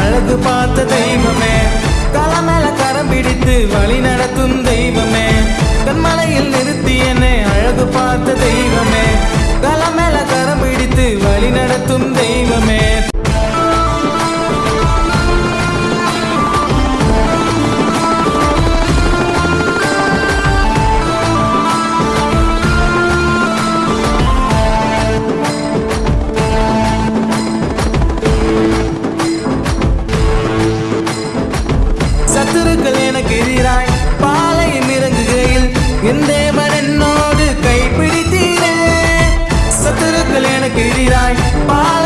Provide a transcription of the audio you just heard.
அழகு பார்த்த தெய்வமே. கல மேல கரம் பிடித்து வழி நடத்தும் தெய்வமே. கண்மலையில் நிறுத்தியனை அழகு பார்த்த தெய்வமே. கல மேல கரம் பிடித்து வழி நடத்தும் தெய்வமே. சத்துருக்கள் எனக்கு எதிராய் பாலையும் இறங்குகையில் என் தேவன் என்னோடு கைப்பிடித்தீரே. சத்துருக்கள் எனக்கு எதிராய் பாலை